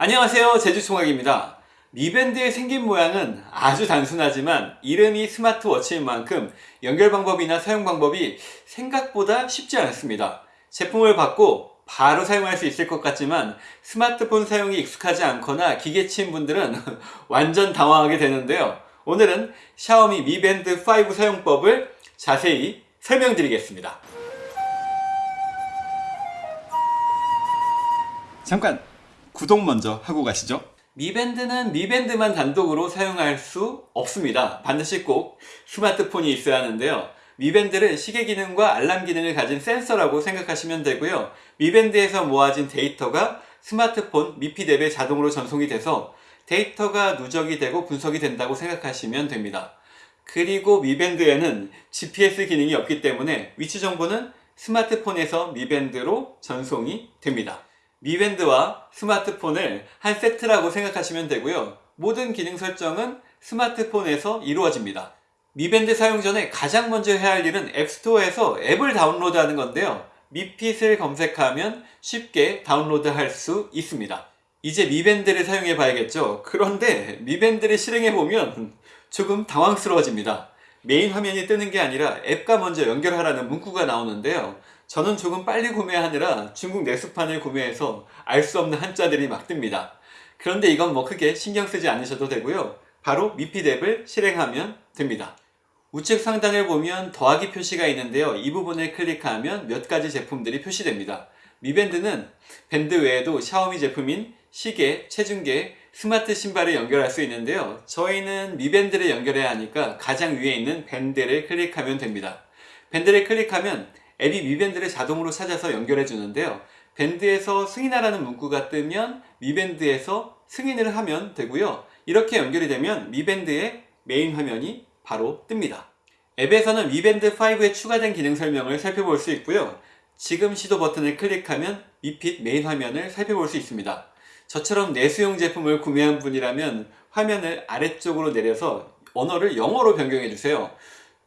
안녕하세요. 제주총각입니다. 미밴드의 생긴 모양은 아주 단순하지만 이름이 스마트워치인 만큼 연결 방법이나 사용 방법이 생각보다 쉽지 않습니다. 제품을 받고 바로 사용할 수 있을 것 같지만 스마트폰 사용이 익숙하지 않거나 기계치인 분들은 완전 당황하게 되는데요. 오늘은 샤오미 미밴드 5 사용법을 자세히 설명드리겠습니다. 잠깐 구독 먼저 하고 가시죠. 미밴드는 미밴드만 단독으로 사용할 수 없습니다. 반드시 꼭 스마트폰이 있어야 하는데요. 미밴드를 시계 기능과 알람 기능을 가진 센서라고 생각하시면 되고요. 미밴드에서 모아진 데이터가 스마트폰 미핏 앱에 자동으로 전송이 돼서 데이터가 누적이 되고 분석이 된다고 생각하시면 됩니다. 그리고 미밴드에는 GPS 기능이 없기 때문에 위치 정보는 스마트폰에서 미밴드로 전송이 됩니다 미밴드와 스마트폰을 한 세트라고 생각하시면 되고요. 모든 기능 설정은 스마트폰에서 이루어집니다. 미밴드 사용 전에 가장 먼저 해야 할 일은 앱스토어에서 앱을 다운로드 하는 건데요. 미핏을 검색하면 쉽게 다운로드 할 수 있습니다. 이제 미밴드를 사용해 봐야겠죠. 그런데 미밴드를 실행해 보면 조금 당황스러워집니다. 메인 화면이 뜨는 게 아니라 앱과 먼저 연결하라는 문구가 나오는데요. 저는 조금 빨리 구매하느라 중국 내수판을 구매해서 알 수 없는 한자들이 막 뜹니다. 그런데 이건 뭐 크게 신경 쓰지 않으셔도 되고요. 바로 미핏 앱을 실행하면 됩니다. 우측 상단을 보면 더하기 표시가 있는데요. 이 부분을 클릭하면 몇 가지 제품들이 표시됩니다. 미밴드는 밴드 외에도 샤오미 제품인 시계, 체중계, 스마트 신발을 연결할 수 있는데요. 저희는 미밴드를 연결해야 하니까 가장 위에 있는 밴드를 클릭하면 됩니다. 밴드를 클릭하면 앱이 미밴드를 자동으로 찾아서 연결해 주는데요. 밴드에서 승인하라는 문구가 뜨면 미밴드에서 승인을 하면 되고요. 이렇게 연결이 되면 미밴드의 메인 화면이 바로 뜹니다. 앱에서는 미밴드 5에 추가된 기능 설명을 살펴볼 수 있고요. 지금 시도 버튼을 클릭하면 미핏 메인 화면을 살펴볼 수 있습니다. 저처럼 내수용 제품을 구매한 분이라면 화면을 아래쪽으로 내려서 언어를 영어로 변경해 주세요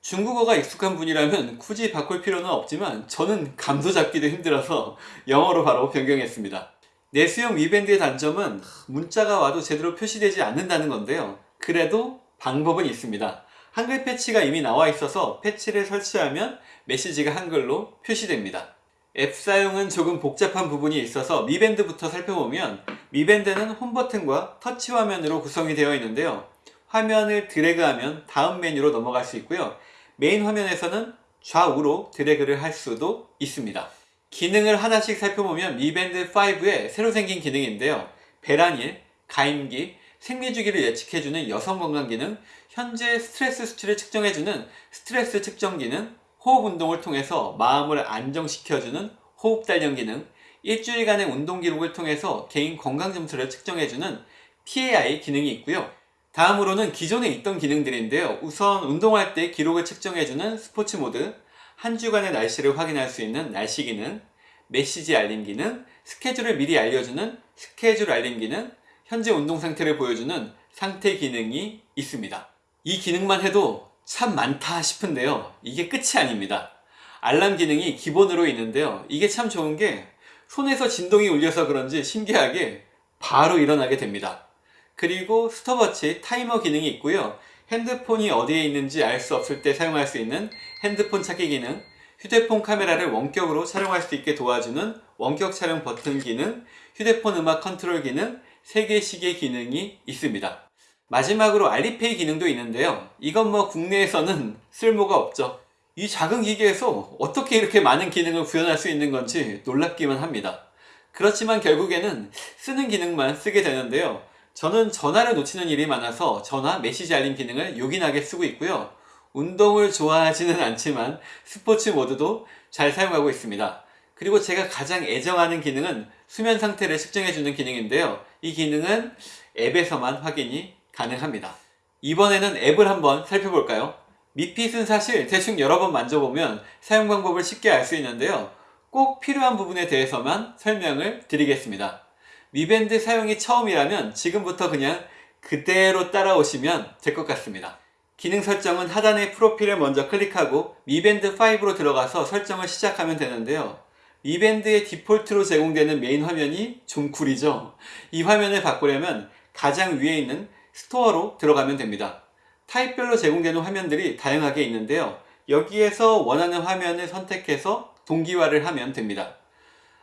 중국어가 익숙한 분이라면 굳이 바꿀 필요는 없지만 저는 감도 잡기도 힘들어서 영어로 바로 변경했습니다. 내수용 위밴드의 단점은 문자가 와도 제대로 표시되지 않는다는 건데요. 그래도 방법은 있습니다. 한글 패치가 이미 나와 있어서 패치를 설치하면 메시지가 한글로 표시됩니다. 앱 사용은 조금 복잡한 부분이 있어서 미밴드부터 살펴보면 미밴드는 홈 버튼과 터치 화면으로 구성이 되어 있는데요. 화면을 드래그하면 다음 메뉴로 넘어갈 수 있고요. 메인 화면에서는 좌우로 드래그를 할 수도 있습니다. 기능을 하나씩 살펴보면 미밴드 5에 새로 생긴 기능인데요. 배란일, 가임기, 생리주기를 예측해주는 여성건강 기능, 현재 스트레스 수치를 측정해주는 스트레스 측정 기능, 호흡 운동을 통해서 마음을 안정시켜주는 호흡 단련 기능, 일주일간의 운동 기록을 통해서 개인 건강 점수를 측정해주는 PAI 기능이 있고요. 다음으로는 기존에 있던 기능들인데요. 우선 운동할 때 기록을 측정해주는 스포츠 모드, 한 주간의 날씨를 확인할 수 있는 날씨 기능, 메시지 알림 기능, 스케줄을 미리 알려주는 스케줄 알림 기능, 현재 운동 상태를 보여주는 상태 기능이 있습니다. 이 기능만 해도 참 많다 싶은데요. 이게 끝이 아닙니다. 알람 기능이 기본으로 있는데요. 이게 참 좋은 게 손에서 진동이 울려서 그런지 신기하게 바로 일어나게 됩니다. 그리고 스톱워치 타이머 기능이 있고요. 핸드폰이 어디에 있는지 알 수 없을 때 사용할 수 있는 핸드폰 찾기 기능, 휴대폰 카메라를 원격으로 촬영할 수 있게 도와주는 원격 촬영 버튼 기능, 휴대폰 음악 컨트롤 기능, 세계 시계 기능이 있습니다. 마지막으로 알리페이 기능도 있는데요. 이건 뭐 국내에서는 쓸모가 없죠. 이 작은 기계에서 어떻게 이렇게 많은 기능을 구현할 수 있는 건지 놀랍기만 합니다. 그렇지만 결국에는 쓰는 기능만 쓰게 되는데요. 저는 전화를 놓치는 일이 많아서 전화 메시지 알림 기능을 요긴하게 쓰고 있고요. 운동을 좋아하지는 않지만 스포츠 모드도 잘 사용하고 있습니다. 그리고 제가 가장 애정하는 기능은 수면 상태를 측정해주는 기능인데요. 이 기능은 앱에서만 확인이 가능합니다. 이번에는 앱을 한번 살펴볼까요? 미핏은 사실 대충 여러 번 만져보면 사용 방법을 쉽게 알 수 있는데요. 꼭 필요한 부분에 대해서만 설명을 드리겠습니다. 미밴드 사용이 처음이라면 지금부터 그냥 그대로 따라오시면 될 것 같습니다. 기능 설정은 하단의 프로필을 먼저 클릭하고 미밴드 5로 들어가서 설정을 시작하면 되는데요. 미밴드의 디폴트로 제공되는 메인 화면이 좀 구리죠. 이 화면을 바꾸려면 가장 위에 있는 스토어로 들어가면 됩니다. 타입별로 제공되는 화면들이 다양하게 있는데요. 여기에서 원하는 화면을 선택해서 동기화를 하면 됩니다.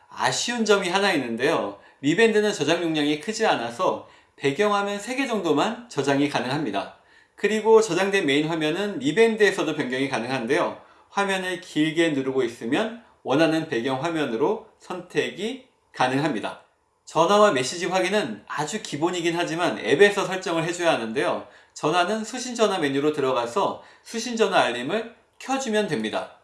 아쉬운 점이 하나 있는데요. 미밴드는 저장 용량이 크지 않아서 배경화면 3개 정도만 저장이 가능합니다. 그리고 저장된 메인 화면은 미밴드에서도 변경이 가능한데요. 화면을 길게 누르고 있으면 원하는 배경 화면으로 선택이 가능합니다. 전화와 메시지 확인은 아주 기본이긴 하지만 앱에서 설정을 해줘야 하는데요. 전화는 수신전화 메뉴로 들어가서 수신전화 알림을 켜주면 됩니다.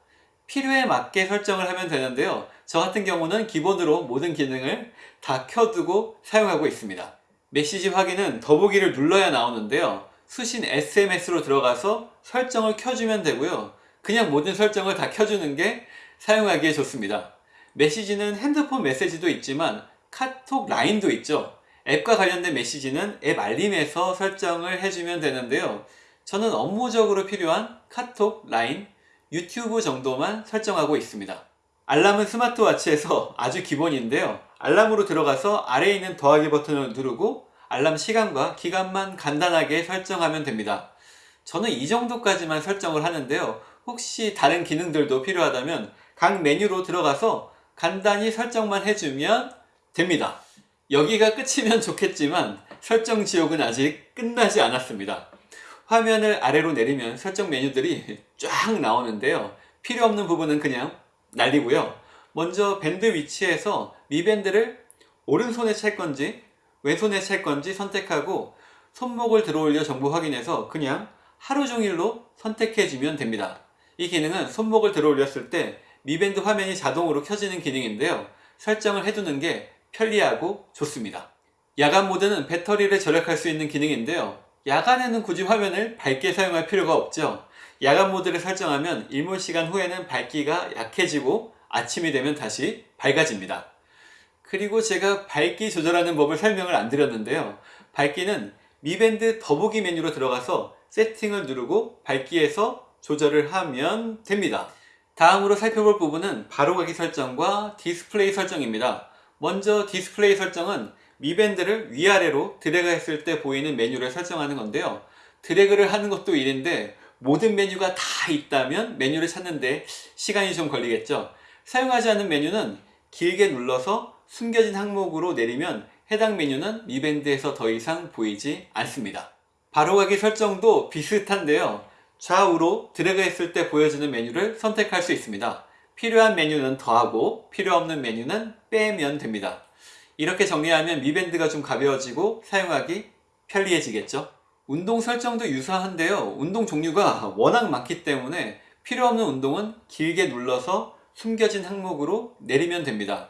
필요에 맞게 설정을 하면 되는데요. 저 같은 경우는 기본으로 모든 기능을 다 켜두고 사용하고 있습니다. 메시지 확인은 더보기를 눌러야 나오는데요. 수신 SMS로 들어가서 설정을 켜주면 되고요. 그냥 모든 설정을 다 켜주는 게 사용하기에 좋습니다. 메시지는 핸드폰 메시지도 있지만 카톡 라인도 있죠. 앱과 관련된 메시지는 앱 알림에서 설정을 해주면 되는데요. 저는 업무적으로 필요한 카톡, 라인, 유튜브 정도만 설정하고 있습니다. 알람은 스마트워치에서 아주 기본인데요. 알람으로 들어가서 아래에 있는 더하기 버튼을 누르고 알람 시간과 기간만 간단하게 설정하면 됩니다. 저는 이 정도까지만 설정을 하는데요. 혹시 다른 기능들도 필요하다면 각 메뉴로 들어가서 간단히 설정만 해주면 됩니다. 여기가 끝이면 좋겠지만 설정 지옥은 아직 끝나지 않았습니다. 화면을 아래로 내리면 설정 메뉴들이 쫙 나오는데요. 필요 없는 부분은 그냥 날리고요. 먼저 밴드 위치에서 미밴드를 오른손에 찰 건지 왼손에 찰 건지 선택하고 손목을 들어올려 정보 확인해서 그냥 하루 종일로 선택해 주면 됩니다. 이 기능은 손목을 들어올렸을 때 미밴드 화면이 자동으로 켜지는 기능인데요. 설정을 해두는 게 편리하고 좋습니다. 야간 모드는 배터리를 절약할 수 있는 기능인데요. 야간에는 굳이 화면을 밝게 사용할 필요가 없죠. 야간 모드를 설정하면 일몰 시간 후에는 밝기가 약해지고 아침이 되면 다시 밝아집니다. 그리고 제가 밝기 조절하는 법을 설명을 안 드렸는데요. 밝기는 미밴드 더보기 메뉴로 들어가서 세팅을 누르고 밝기에서 조절을 하면 됩니다. 다음으로 살펴볼 부분은 바로가기 설정과 디스플레이 설정입니다. 먼저 디스플레이 설정은 미밴드를 위아래로 드래그 했을 때 보이는 메뉴를 설정하는 건데요. 드래그를 하는 것도 일인데 모든 메뉴가 다 있다면 메뉴를 찾는데 시간이 좀 걸리겠죠. 사용하지 않는 메뉴는 길게 눌러서 숨겨진 항목으로 내리면 해당 메뉴는 미밴드에서 더 이상 보이지 않습니다. 바로가기 설정도 비슷한데요. 좌우로 드래그 했을 때 보여지는 메뉴를 선택할 수 있습니다. 필요한 메뉴는 더하고 필요 없는 메뉴는 빼면 됩니다. 이렇게 정리하면 미밴드가 좀 가벼워지고 사용하기 편리해지겠죠. 운동 설정도 유사한데요. 운동 종류가 워낙 많기 때문에 필요 없는 운동은 길게 눌러서 숨겨진 항목으로 내리면 됩니다.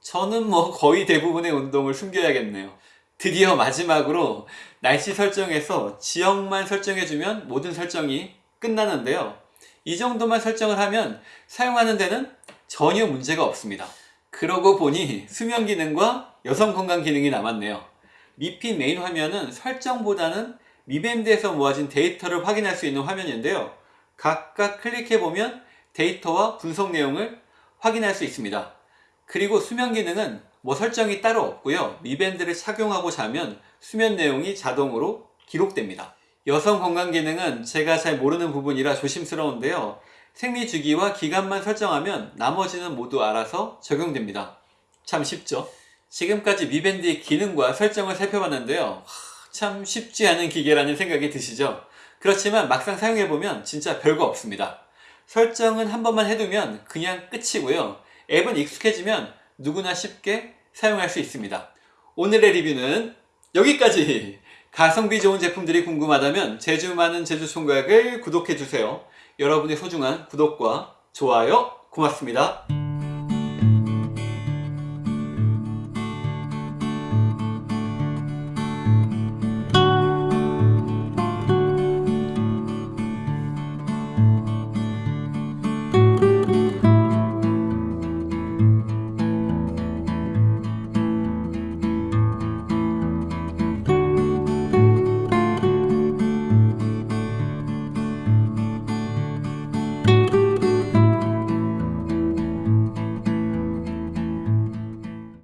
저는 뭐 거의 대부분의 운동을 숨겨야겠네요. 드디어 마지막으로 날씨 설정에서 지역만 설정해주면 모든 설정이 끝나는데요. 이 정도만 설정을 하면 사용하는 데는 전혀 문제가 없습니다. 그러고 보니 수면 기능과 여성 건강 기능이 남았네요. 미핏 메인 화면은 설정보다는 미밴드에서 모아진 데이터를 확인할 수 있는 화면인데요. 각각 클릭해보면 데이터와 분석 내용을 확인할 수 있습니다. 그리고 수면 기능은 뭐 설정이 따로 없고요. 미밴드를 착용하고 자면 수면 내용이 자동으로 기록됩니다. 여성 건강 기능은 제가 잘 모르는 부분이라 조심스러운데요. 생리 주기와 기간만 설정하면 나머지는 모두 알아서 적용됩니다. 참 쉽죠? 지금까지 미밴드의 기능과 설정을 살펴봤는데요. 참 쉽지 않은 기계라는 생각이 드시죠? 그렇지만 막상 사용해보면 진짜 별거 없습니다. 설정은 한 번만 해두면 그냥 끝이고요. 앱은 익숙해지면 누구나 쉽게 사용할 수 있습니다. 오늘의 리뷰는 여기까지! 가성비 좋은 제품들이 궁금하다면 제주 많은 제주 총각을 구독해주세요. 여러분의 소중한 구독과 좋아요 고맙습니다.